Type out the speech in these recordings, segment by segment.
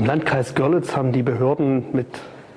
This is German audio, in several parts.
Im Landkreis Görlitz haben die Behörden mit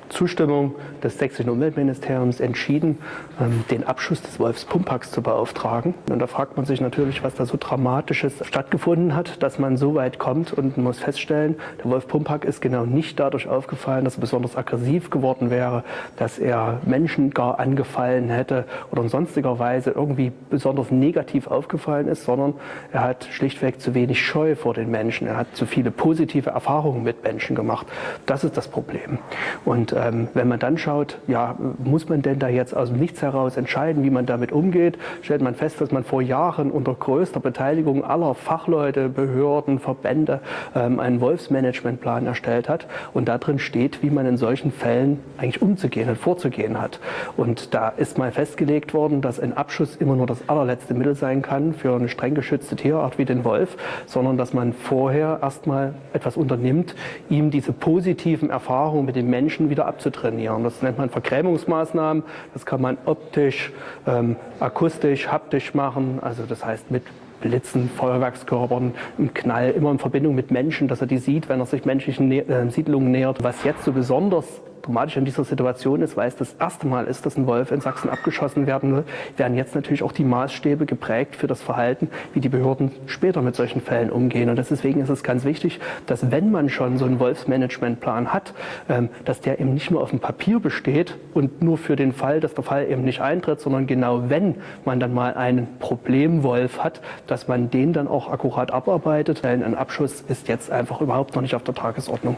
Zustimmung des sächsischen Umweltministeriums entschieden, ähm, den Abschuss des Wolfspumpacks zu beauftragen. Und da fragt man sich natürlich, was da so Dramatisches stattgefunden hat, dass man so weit kommt und muss feststellen, der Wolf Pumpack ist genau nicht dadurch aufgefallen, dass er besonders aggressiv geworden wäre, dass er Menschen gar angefallen hätte oder in sonstiger Weise irgendwie besonders negativ aufgefallen ist, sondern er hat schlichtweg zu wenig Scheu vor den Menschen. Er hat zu viele positive Erfahrungen mit Menschen gemacht. Das ist das Problem. Und ähm, wenn man dann schaut, ja, muss man denn da jetzt aus dem Nichts heraus entscheiden, wie man damit umgeht, stellt man fest, dass man vor Jahren unter größter Beteiligung aller Fachleute, Behörden, Verbände ähm, einen Wolfsmanagementplan erstellt hat und da drin steht, wie man in solchen Fällen eigentlich umzugehen und vorzugehen hat. Und da ist mal festgelegt worden, dass ein Abschuss immer nur das allerletzte Mittel sein kann für eine streng geschützte Tierart wie den Wolf, sondern dass man vorher erstmal etwas unternimmt, ihm diese positiven Erfahrungen mit den Menschen wieder abzutrainieren. Das nennt man Vergrämungsmaßnahmen. Das kann man optisch, ähm, akustisch, haptisch machen. Also das heißt mit Blitzen, Feuerwerkskörpern, im Knall, immer in Verbindung mit Menschen, dass er die sieht, wenn er sich menschlichen äh, Siedlungen nähert. Was jetzt so besonders dramatisch in dieser Situation ist, weil es das erste Mal ist, dass ein Wolf in Sachsen abgeschossen werden will, werden jetzt natürlich auch die Maßstäbe geprägt für das Verhalten, wie die Behörden später mit solchen Fällen umgehen. Und deswegen ist es ganz wichtig, dass wenn man schon so einen Wolfsmanagementplan hat, ähm, dass der eben nicht nur auf dem Papier besteht und nur für den Fall, dass der Fall eben nicht eintritt, sondern genau wenn man dann mal einen Problemwolf hat, dass man den dann auch akkurat abarbeitet. Denn ein Abschuss ist jetzt einfach überhaupt noch nicht auf der Tagesordnung.